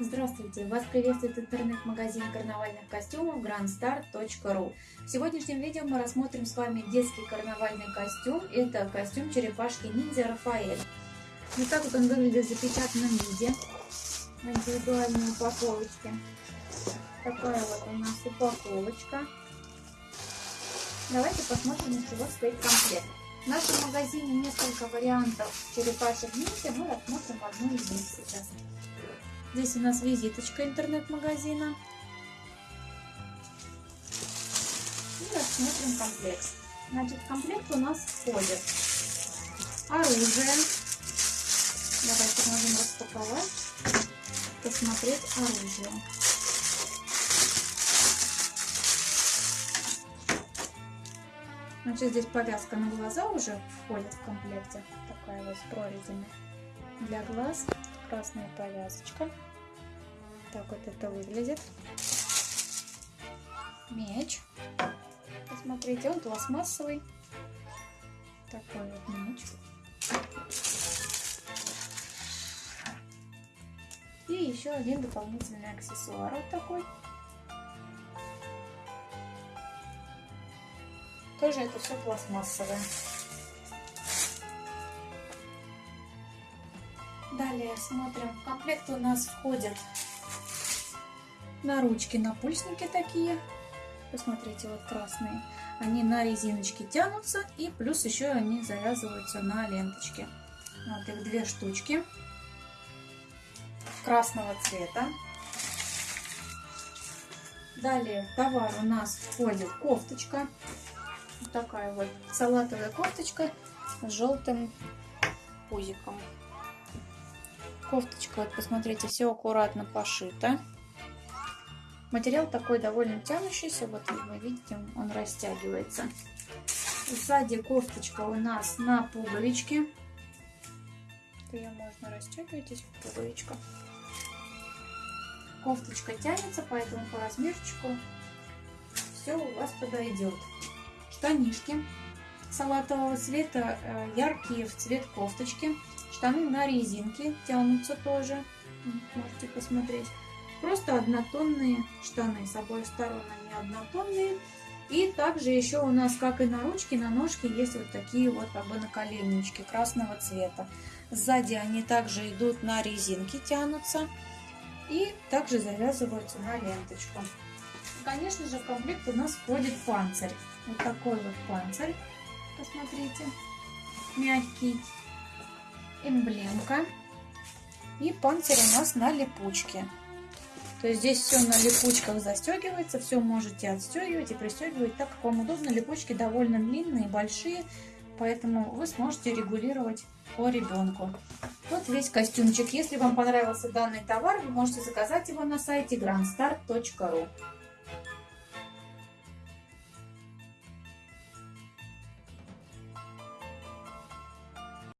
Здравствуйте! Вас приветствует интернет-магазин карнавальных костюмов grandstar.ru В сегодняшнем видео мы рассмотрим с вами детский карнавальный костюм. Это костюм черепашки ниндзя Рафаэль. Вот так вот он выглядит в запечатанном виде, в индивидуальной упаковочке. Такая вот у нас упаковочка. Давайте посмотрим, из чего состоит комплект. В нашем магазине несколько вариантов черепашек ниндзя. Мы рассмотрим одну из них сейчас. Здесь у нас визиточка интернет-магазина. И рассмотрим комплект. Значит, в комплект у нас входит оружие. Давайте можем распаковать, посмотреть оружие. Значит, здесь повязка на глаза уже входит в комплекте. Такая вот с прорезями для глаз красная повязочка. Так вот это выглядит. Меч. Посмотрите, он пластмассовый. Такой вот меч. И еще один дополнительный аксессуар вот такой. Тоже это все пластмассовое. Далее смотрим. В комплект у нас входят на ручки напульсники такие. Посмотрите, вот красные. Они на резиночке тянутся и плюс еще они завязываются на ленточке. Вот их две штучки красного цвета. Далее в товар у нас входит кофточка. Вот такая вот салатовая кофточка с желтым пузиком. Кофточка, вот посмотрите, все аккуратно пошито. Материал такой довольно тянущийся, вот вы видите, он растягивается. Сзади кофточка у нас на пуговичке. Ее можно растягивать, здесь пуговичка. Кофточка тянется, поэтому по размерчику все у вас подойдет. Штанишки салатового цвета, э, яркие в цвет кофточки. Штаны на резинке тянутся тоже. Можете посмотреть. Просто однотонные штаны. С обоих сторон они однотонные. И также еще у нас, как и на ручке, на ножке есть вот такие вот как бы наколеннички красного цвета. Сзади они также идут на резинке, тянутся. И также завязываются на ленточку. конечно же, в комплект у нас входит панцирь. Вот такой вот панцирь. Посмотрите. Мягкий эмблемка. И панцирь у нас на липучке. То есть здесь все на липучках застегивается, все можете отстегивать и пристегивать так, как вам удобно. Липучки довольно длинные, большие, поэтому вы сможете регулировать по ребенку. Вот весь костюмчик. Если вам понравился данный товар, вы можете заказать его на сайте grandstar.ru.